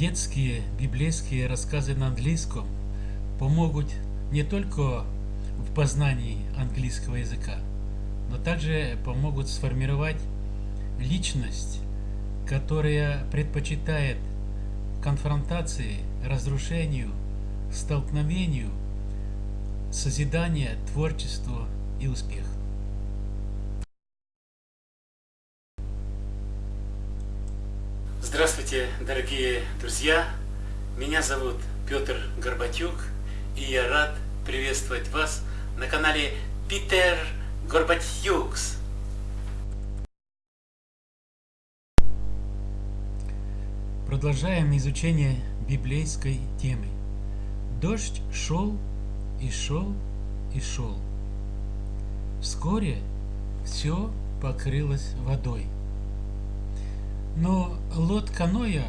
детские библейские рассказы на английском помогут не только в познании английского языка, но также помогут сформировать личность, которая предпочитает конфронтации, разрушению, столкновению, созидание, творчество и успех. Здравствуйте, дорогие друзья! Меня зовут Петр Горбатюк, и я рад приветствовать вас на канале Питер Горбатюкс. Продолжаем изучение библейской темы. Дождь шел и шел и шел. Вскоре все покрылось водой. Но лодка Ноя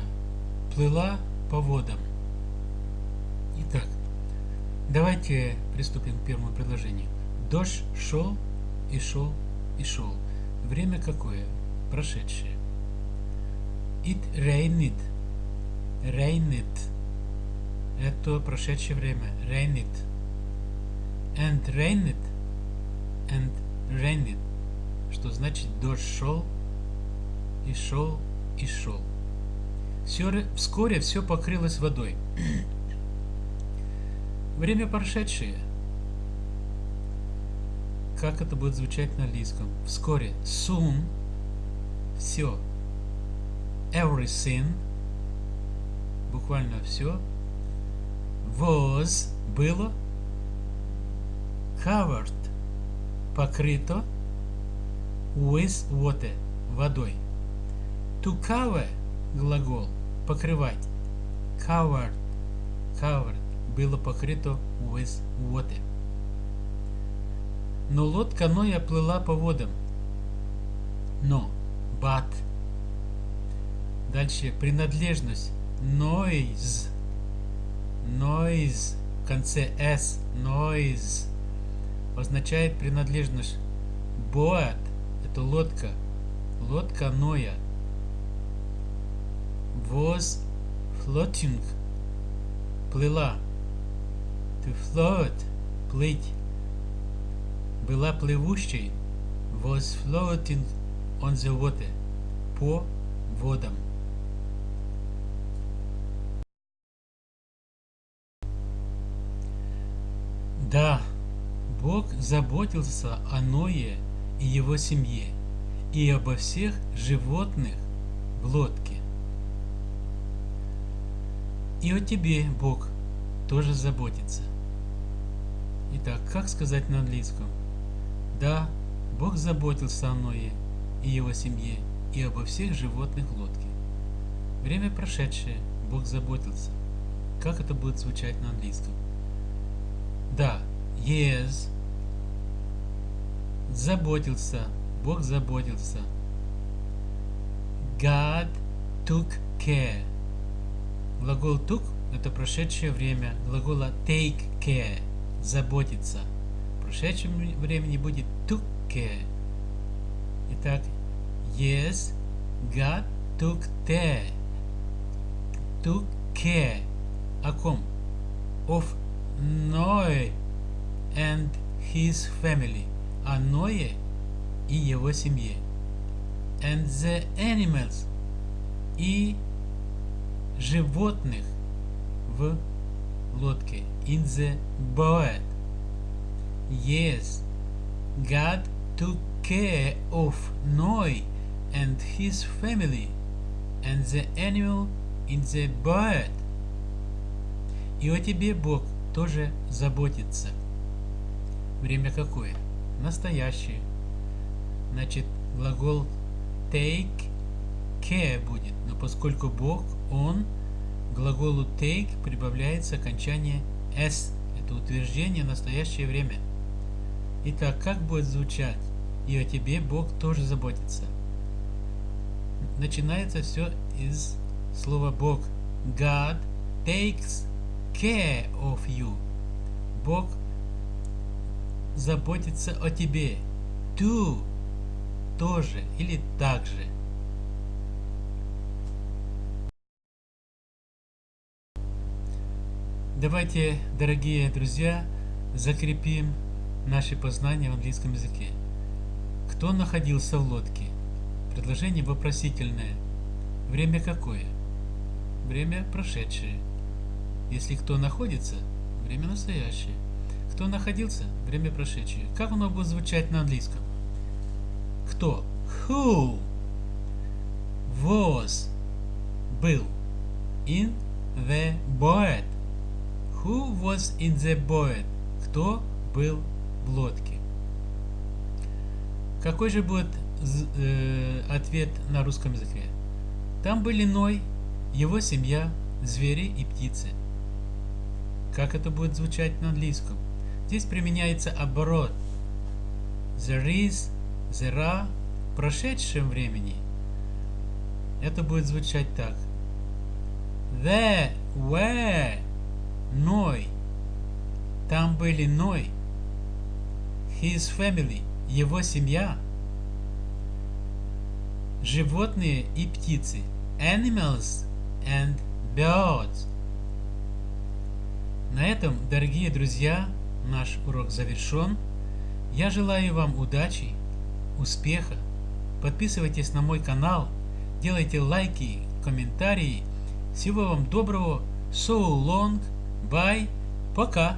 плыла по водам. Итак, давайте приступим к первому предложению. Дождь шел и шел и шел. Время какое? Прошедшее. It rained. Rained. Это прошедшее время. Rained. And rained. And rained. Что значит дождь шел и шел и шел. Вскоре все покрылось водой. Время прошедшее. Как это будет звучать на английском? Вскоре. Soon. Все. Everything. Буквально все. Was. Было. Covered. Покрыто. With water. Водой. To cover – глагол, покрывать. Covered, covered – было покрыто with water. Но лодка Ноя плыла по водам. Но, but. Дальше принадлежность. Noise. Noise. В конце S. Noise. Означает принадлежность. Boat. Это лодка. Лодка Ноя was floating плыла to float плыть была плывущей was floating on the water по водам. Да, Бог заботился о Ное и его семье и обо всех животных в лодке. И о тебе Бог тоже заботится. Итак, как сказать на английском? Да, Бог заботился о Ное и его семье и обо всех животных лодке. Время прошедшее, Бог заботился. Как это будет звучать на английском? Да, yes, заботился, Бог заботился. God took care. Глагол took – это прошедшее время глагола take care – заботиться. В прошедшем времени будет took care. Итак, yes, God took care. Took care. О ком? Of Noe and his family. О Ное и его семье. And the animals. И животных в лодке. In the boat. Yes, God took care of Noah and his family and the animal in the boat. И о тебе Бог тоже заботится. Время какое? Настоящее. Значит, глагол take care будет. Но поскольку Бог, Он, глаголу take прибавляется окончание s. Это утверждение в настоящее время. Итак, как будет звучать? И о тебе Бог тоже заботится. Начинается все из слова Бог. God takes care of you. Бог заботится о тебе. To тоже или также. Давайте, дорогие друзья, закрепим наши познания в английском языке. Кто находился в лодке? Предложение вопросительное. Время какое? Время прошедшее. Если кто находится, время настоящее. Кто находился, время прошедшее. Как оно будет звучать на английском? Кто? Who was был in the boat? Who was in the boat? Кто был в лодке? Какой же будет э, ответ на русском языке? Там были Ной, его семья, звери и птицы. Как это будет звучать на английском? Здесь применяется оборот. There is, there are в прошедшем времени. Это будет звучать так. There were Ной. Там были Ной. His family. Его семья. Животные и птицы. Animals and birds. На этом, дорогие друзья, наш урок завершен. Я желаю вам удачи, успеха. Подписывайтесь на мой канал, делайте лайки, комментарии. Всего вам доброго. So long. Bye, пока.